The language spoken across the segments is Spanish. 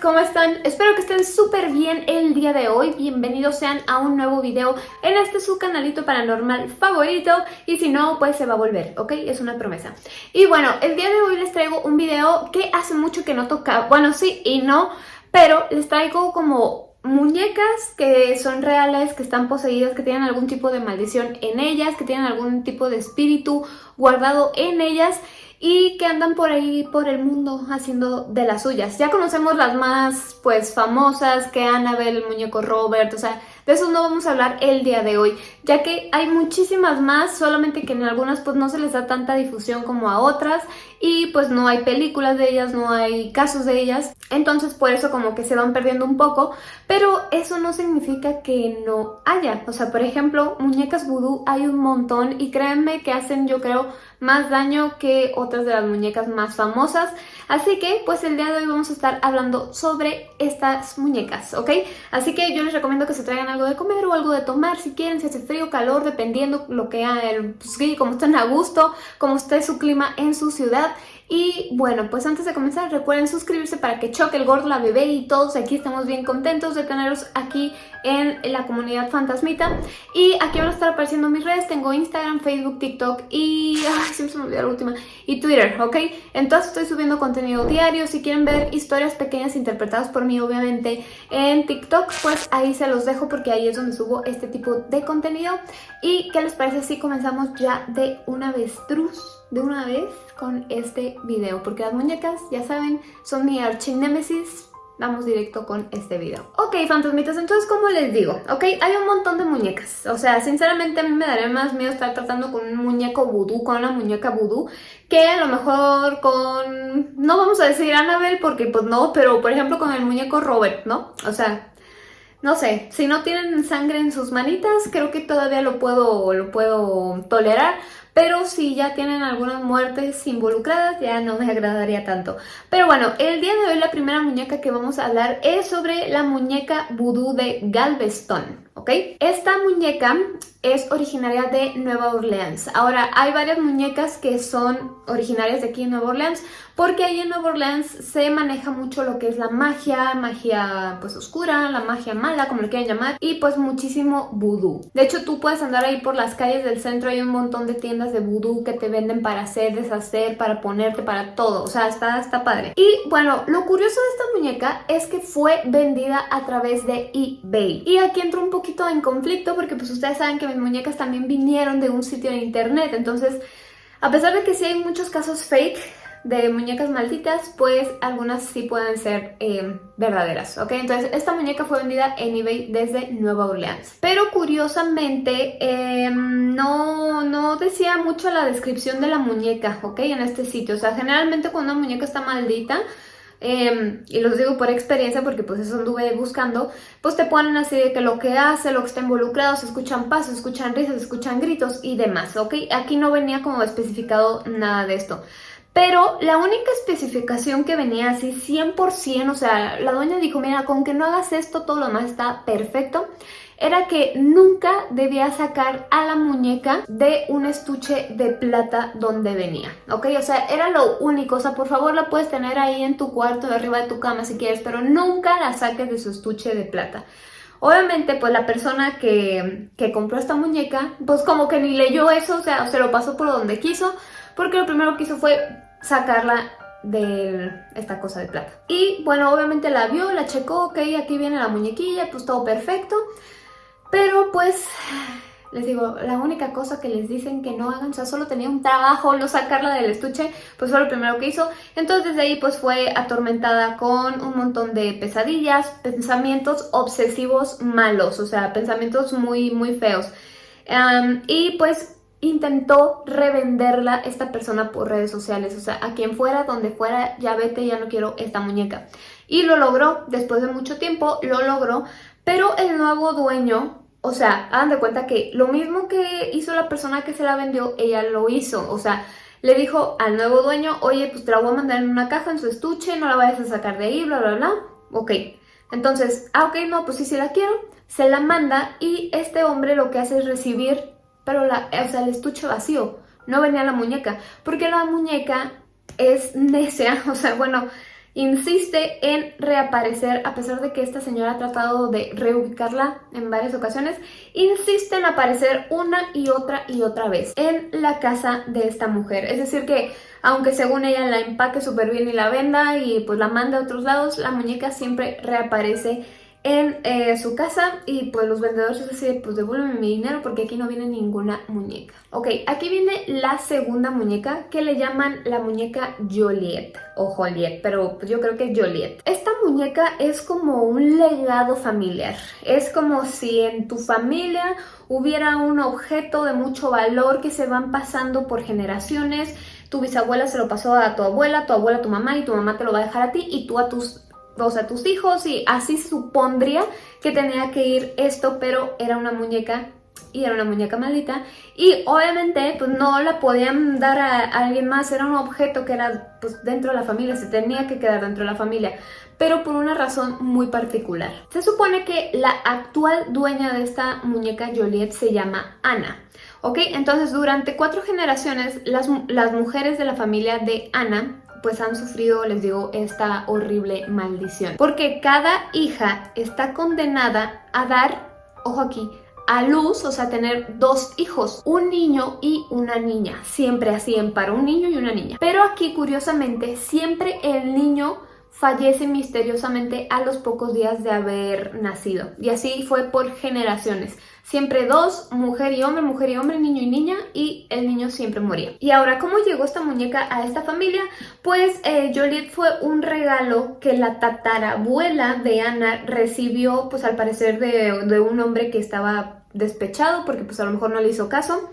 ¿cómo están? Espero que estén súper bien el día de hoy. Bienvenidos sean a un nuevo video en este su canalito paranormal favorito. Y si no, pues se va a volver, ¿ok? Es una promesa. Y bueno, el día de hoy les traigo un video que hace mucho que no tocaba. Bueno, sí y no, pero les traigo como muñecas que son reales, que están poseídas, que tienen algún tipo de maldición en ellas, que tienen algún tipo de espíritu guardado en ellas y que andan por ahí por el mundo haciendo de las suyas. Ya conocemos las más pues famosas que Annabelle, el muñeco Robert, o sea, de eso no vamos a hablar el día de hoy, ya que hay muchísimas más, solamente que en algunas pues no se les da tanta difusión como a otras y pues no hay películas de ellas, no hay casos de ellas, entonces por eso como que se van perdiendo un poco, pero eso no significa que no haya, o sea, por ejemplo, muñecas vudú hay un montón y créanme que hacen yo creo más daño que otras de las muñecas más famosas, así que pues el día de hoy vamos a estar hablando sobre estas muñecas, ¿ok? Así que yo les recomiendo que se traigan algo de comer o algo de tomar si quieren, si hace frío, calor, dependiendo lo que hagan, pues, como estén a gusto, como esté su clima en su ciudad. Y bueno, pues antes de comenzar recuerden suscribirse para que choque el gordo, la bebé y todos aquí estamos bien contentos de teneros aquí en la comunidad fantasmita. Y aquí van a estar apareciendo mis redes, tengo Instagram, Facebook, TikTok y... Ay, siempre se me olvidó la última. Y Twitter, ¿ok? Entonces estoy subiendo contenido diario, si quieren ver historias pequeñas interpretadas por mí obviamente en TikTok, pues ahí se los dejo porque ahí es donde subo este tipo de contenido. ¿Y qué les parece si comenzamos ya de una vez, truz? De una vez con este video porque las muñecas, ya saben, son mi archinémesis vamos directo con este video. Ok, fantasmitas, entonces como les digo, ok, hay un montón de muñecas. O sea, sinceramente a mí me daría más miedo estar tratando con un muñeco vudú, con una muñeca vudú, que a lo mejor con... No vamos a decir Annabelle porque pues no, pero por ejemplo con el muñeco Robert, ¿no? O sea, no sé, si no tienen sangre en sus manitas, creo que todavía lo puedo, lo puedo tolerar, pero si ya tienen algunas muertes involucradas ya no me agradaría tanto. Pero bueno, el día de hoy la primera muñeca que vamos a hablar es sobre la muñeca vudú de Galveston, ¿ok? Esta muñeca es originaria de Nueva Orleans. Ahora, hay varias muñecas que son originarias de aquí en Nueva Orleans, porque ahí en Nueva Orleans se maneja mucho lo que es la magia, magia pues oscura, la magia mala, como le quieran llamar, y pues muchísimo vudú. De hecho, tú puedes andar ahí por las calles del centro, hay un montón de tiendas de vudú que te venden para hacer, deshacer, para ponerte, para todo, o sea, está, está padre. Y bueno, lo curioso de esta muñeca es que fue vendida a través de eBay. Y aquí entro un poquito en conflicto porque pues ustedes saben que mis muñecas también vinieron de un sitio de internet, entonces... A pesar de que sí hay muchos casos fake, de muñecas malditas, pues algunas sí pueden ser eh, verdaderas, ¿ok? Entonces esta muñeca fue vendida en eBay desde Nueva Orleans. Pero curiosamente em, no, no decía mucho la descripción de la muñeca, ¿ok? En este sitio, o sea, generalmente cuando una muñeca está maldita, em, y los digo por experiencia porque pues eso anduve buscando, pues te ponen así de que lo que hace, lo que está involucrado, se escuchan pasos, se escuchan risas, se escuchan gritos y demás, ¿ok? Aquí no venía como especificado nada de esto. Pero la única especificación que venía así 100%, o sea, la dueña dijo, mira, con que no hagas esto, todo lo demás está perfecto, era que nunca debía sacar a la muñeca de un estuche de plata donde venía, ¿ok? O sea, era lo único, o sea, por favor la puedes tener ahí en tu cuarto, arriba de tu cama si quieres, pero nunca la saques de su estuche de plata. Obviamente, pues la persona que, que compró esta muñeca, pues como que ni leyó eso, o sea, se lo pasó por donde quiso, porque lo primero que hizo fue sacarla de esta cosa de plata. Y bueno, obviamente la vio, la checó, ok, aquí viene la muñequilla, pues todo perfecto. Pero pues, les digo, la única cosa que les dicen que no hagan, o sea, solo tenía un trabajo, no sacarla del estuche, pues fue lo primero que hizo. Entonces desde ahí pues fue atormentada con un montón de pesadillas, pensamientos obsesivos malos, o sea, pensamientos muy, muy feos. y pues intentó revenderla esta persona por redes sociales, o sea, a quien fuera, donde fuera, ya vete, ya no quiero esta muñeca. Y lo logró, después de mucho tiempo, lo logró, pero el nuevo dueño, o sea, hagan de cuenta que lo mismo que hizo la persona que se la vendió, ella lo hizo, o sea, le dijo al nuevo dueño, oye, pues te la voy a mandar en una caja, en su estuche, no la vayas a sacar de ahí, bla, bla, bla, ok. Entonces, ah, ok, no, pues sí, sí la quiero, se la manda y este hombre lo que hace es recibir pero la, o sea, el estuche vacío, no venía la muñeca, porque la muñeca es necia, o sea, bueno, insiste en reaparecer a pesar de que esta señora ha tratado de reubicarla en varias ocasiones, insiste en aparecer una y otra y otra vez en la casa de esta mujer. Es decir que aunque según ella la empaque súper bien y la venda y pues la manda a otros lados, la muñeca siempre reaparece en eh, su casa y pues los vendedores dicen, pues devuélveme mi dinero porque aquí no viene ninguna muñeca. Ok, aquí viene la segunda muñeca que le llaman la muñeca Joliet o Joliet, pero pues yo creo que es Joliet. Esta muñeca es como un legado familiar, es como si en tu familia hubiera un objeto de mucho valor que se van pasando por generaciones, tu bisabuela se lo pasó a tu abuela, tu abuela a tu mamá y tu mamá te lo va a dejar a ti y tú a tus o sea, tus hijos y así supondría que tenía que ir esto, pero era una muñeca y era una muñeca maldita y obviamente pues no la podían dar a, alguien más, era un objeto que era pues dentro de la familia, se tenía que quedar dentro de la familia, pero por una razón muy particular. Se supone que la actual dueña de esta muñeca Joliet se llama Ana. ¿Ok? Entonces durante cuatro generaciones las, las mujeres de la familia de Ana pues han sufrido, les digo, esta horrible maldición. Porque cada hija está condenada a dar, ojo aquí, a luz, o sea, tener dos hijos, un niño y una niña. Siempre así en para un niño y una niña. Pero aquí, curiosamente, siempre el niño fallece misteriosamente a los pocos días de haber nacido. Y así fue por generaciones. Siempre dos, mujer y hombre, mujer y hombre, niño y niña, y el niño siempre moría. Y ahora, ¿cómo llegó esta muñeca a esta familia? Pues eh, Joliet fue un regalo que la tatarabuela de Ana recibió, pues al parecer de, de un hombre que estaba despechado, porque pues a lo mejor no le hizo caso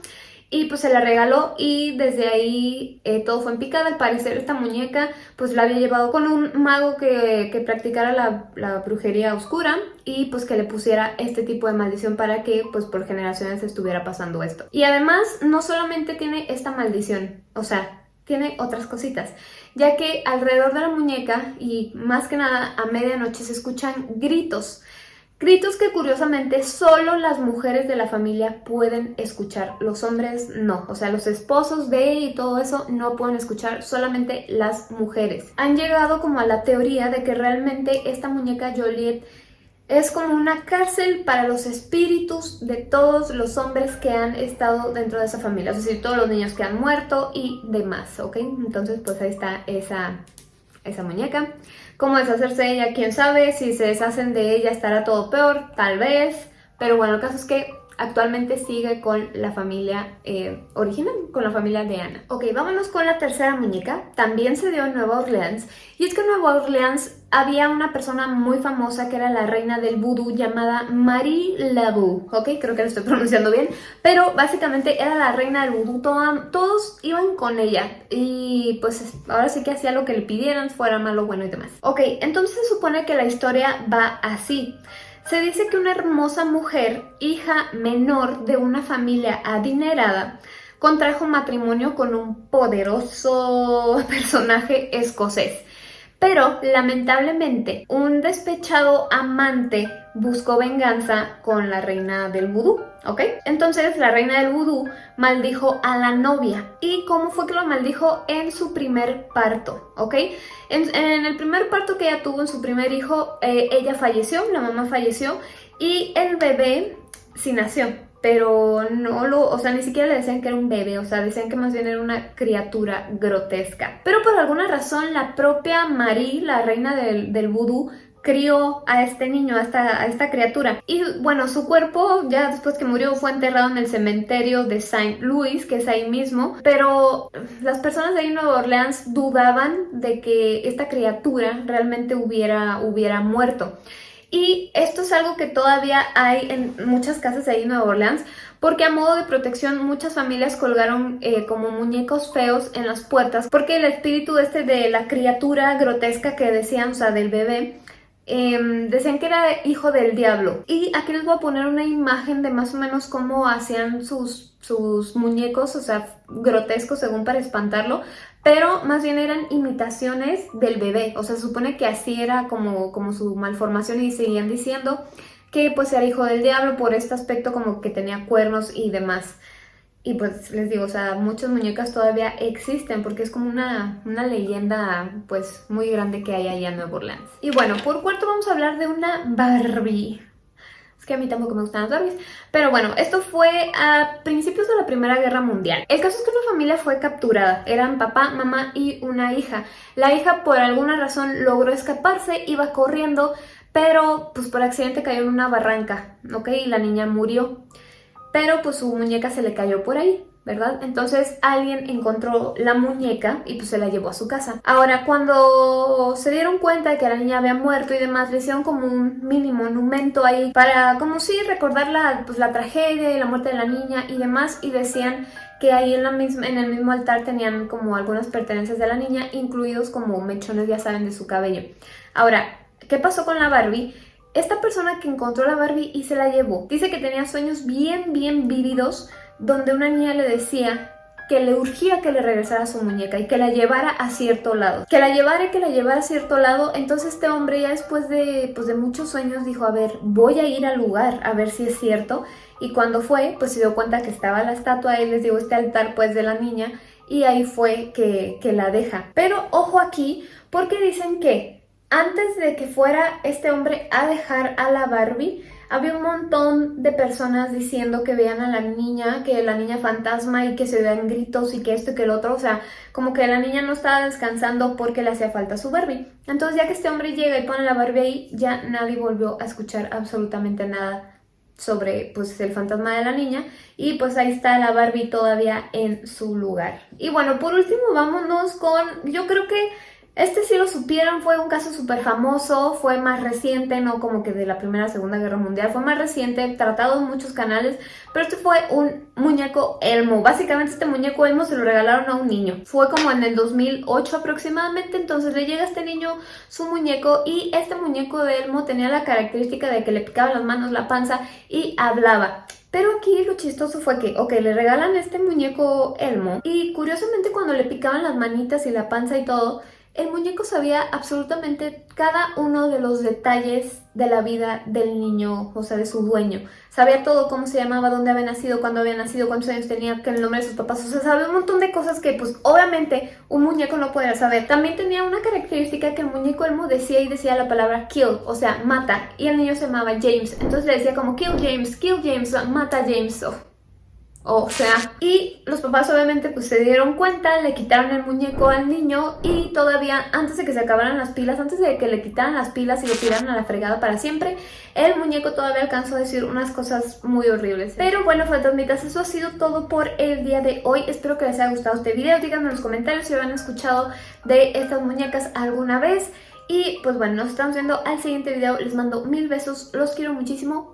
y pues se la regaló y desde ahí eh, todo fue en picada. Al parecer esta muñeca pues la había llevado con un mago que, que practicara la, la, brujería oscura y pues que le pusiera este tipo de maldición para que pues por generaciones estuviera pasando esto. Y además no solamente tiene esta maldición, o sea, tiene otras cositas, ya que alrededor de la muñeca y más que nada a medianoche se escuchan gritos. Gritos que curiosamente solo las mujeres de la familia pueden escuchar, los hombres no, o sea los esposos de y todo eso no pueden escuchar, solamente las mujeres. Han llegado como a la teoría de que realmente esta muñeca Joliet es como una cárcel para los espíritus de todos los hombres que han estado dentro de esa familia, es decir, todos los niños que han muerto y demás, ¿ok? Entonces pues ahí está esa, esa muñeca. ¿Cómo deshacerse de ella? ¿Quién sabe? Si se deshacen de ella estará todo peor, tal vez. Pero bueno, el caso es que actualmente sigue con la familia eh, original, con la familia de Ana. Ok, vámonos con la tercera muñeca. También se dio en Nueva Orleans. Y es que en Nueva Orleans había una persona muy famosa que era la reina del vudú llamada Marie Laveau. Ok, creo que lo estoy pronunciando bien. Pero básicamente era la reina del vudú. todos iban con ella. Y pues ahora sí que hacía lo que le pidieran, fuera malo, bueno y demás. Ok, entonces se supone que la historia va así. Se dice que una hermosa mujer, hija menor de una familia adinerada, contrajo matrimonio con un poderoso personaje escocés. Pero, lamentablemente, un despechado amante buscó venganza con la reina del vudú, ¿ok? Entonces, la reina del vudú maldijo a la novia. ¿Y cómo fue que lo maldijo? En su primer parto, ¿ok? En, el primer parto que ella tuvo en su primer hijo, eh, ella falleció, la mamá falleció, y el bebé sí nació pero no lo, o sea, ni siquiera le decían que era un bebé, o sea, decían que más bien era una criatura grotesca. Pero por alguna razón la propia Marie, la reina del, del vudú, crió a este niño, a esta, a esta criatura. Y bueno, su cuerpo ya después que murió fue enterrado en el cementerio de Saint Louis, que es ahí mismo, pero las personas de ahí en Nueva Orleans dudaban de que esta criatura realmente hubiera, hubiera muerto. Y esto es algo que todavía hay en muchas casas ahí en Nueva Orleans, porque a modo de protección muchas familias colgaron eh, como muñecos feos en las puertas, porque el espíritu este de la criatura grotesca que decían, o sea, del bebé, eh, decían que era hijo del diablo. Y aquí les voy a poner una imagen de más o menos cómo hacían sus, sus muñecos, o sea, grotescos según para espantarlo, pero más bien eran imitaciones del bebé, o sea, se supone que así era como, como su malformación y seguían diciendo que pues era hijo del diablo por este aspecto como que tenía cuernos y demás. y pues les digo, o sea, muchas muñecas todavía existen porque es como una, una leyenda pues muy grande que hay allá en Nueva Orleans. Y bueno, por cuarto vamos a hablar de una Barbie. Que a mí tampoco me gustan las Barbies. Pero bueno, esto fue a principios de la Primera Guerra Mundial. El caso es que una familia fue capturada. Eran papá, mamá y una hija. La hija por alguna razón logró escaparse, iba corriendo, pero pues por accidente cayó en una barranca, ¿ok? Y la niña murió pero pues su muñeca se le cayó por ahí. ¿Verdad? Entonces alguien encontró la muñeca y pues se la llevó a su casa. Ahora, cuando se dieron cuenta de que la niña había muerto y demás, le hicieron como un mini monumento ahí para como si recordar la, pues, la tragedia y la muerte de la niña y demás y decían que ahí en, la misma, en el mismo altar tenían como algunas pertenencias de la niña, incluidos como mechones, ya saben, de su cabello. Ahora, ¿qué pasó con la Barbie? Esta persona que encontró la Barbie y se la llevó, dice que tenía sueños bien, bien vívidos donde una niña le decía que le urgía que le regresara su muñeca y que la llevara a cierto lado. Que la llevara y que la llevara a cierto lado, entonces este hombre ya después de, pues de muchos sueños dijo, a ver, voy a ir al lugar a ver si es cierto. Y cuando fue, pues se dio cuenta que estaba la estatua, ahí les digo, este altar pues de la niña, y ahí fue que, que la deja. Pero ojo aquí, porque dicen que antes de que fuera este hombre a dejar a la Barbie, había un montón de personas diciendo que vean a la niña, que la niña fantasma y que se vean gritos y que esto y que el otro, o sea, como que la niña no estaba descansando porque le hacía falta su Barbie. Entonces ya que este hombre llega y pone la Barbie ahí, ya nadie volvió a escuchar absolutamente nada sobre pues el fantasma de la niña y pues ahí está la Barbie todavía en su lugar. Y bueno, por último vámonos con, yo creo que este sí lo supieron, fue un caso súper famoso, fue más reciente, no como que de la Primera Segunda Guerra Mundial, fue más reciente, tratado en muchos canales, pero este fue un muñeco Elmo. Básicamente este muñeco Elmo se lo regalaron a un niño. Fue como en el 2008 aproximadamente, entonces le llega a este niño su muñeco y este muñeco de Elmo tenía la característica de que le picaba las manos, la panza y hablaba. Pero aquí lo chistoso fue que, ok, le regalan este muñeco Elmo y curiosamente cuando le picaban las manitas y la panza y todo, el muñeco sabía absolutamente cada uno de los detalles de la vida del niño, o sea, de su dueño. Sabía todo, cómo se llamaba, dónde había nacido, cuándo había nacido, cuántos años tenía, qué el nombre de sus papás. O sea, sabía un montón de cosas que, pues, obviamente un muñeco no podía saber. También tenía una característica que el muñeco Elmo decía y decía la palabra kill, o sea, mata. Y el niño se llamaba James. Entonces le decía como kill James, kill James, mata James. O sea, y los papás obviamente pues se dieron cuenta, le quitaron el muñeco al niño y todavía antes de que se acabaran las pilas, antes de que le quitaran las pilas y lo tiraran a la fregada para siempre, el muñeco todavía alcanzó a decir unas cosas muy horribles. Pero bueno, fantasmitas, eso ha sido todo por el día de hoy. Espero que les haya gustado este video. Díganme en los comentarios si habían escuchado de estas muñecas alguna vez. Y pues bueno, nos estamos viendo al siguiente video. Les mando mil besos, los quiero muchísimo.